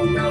Oh, no.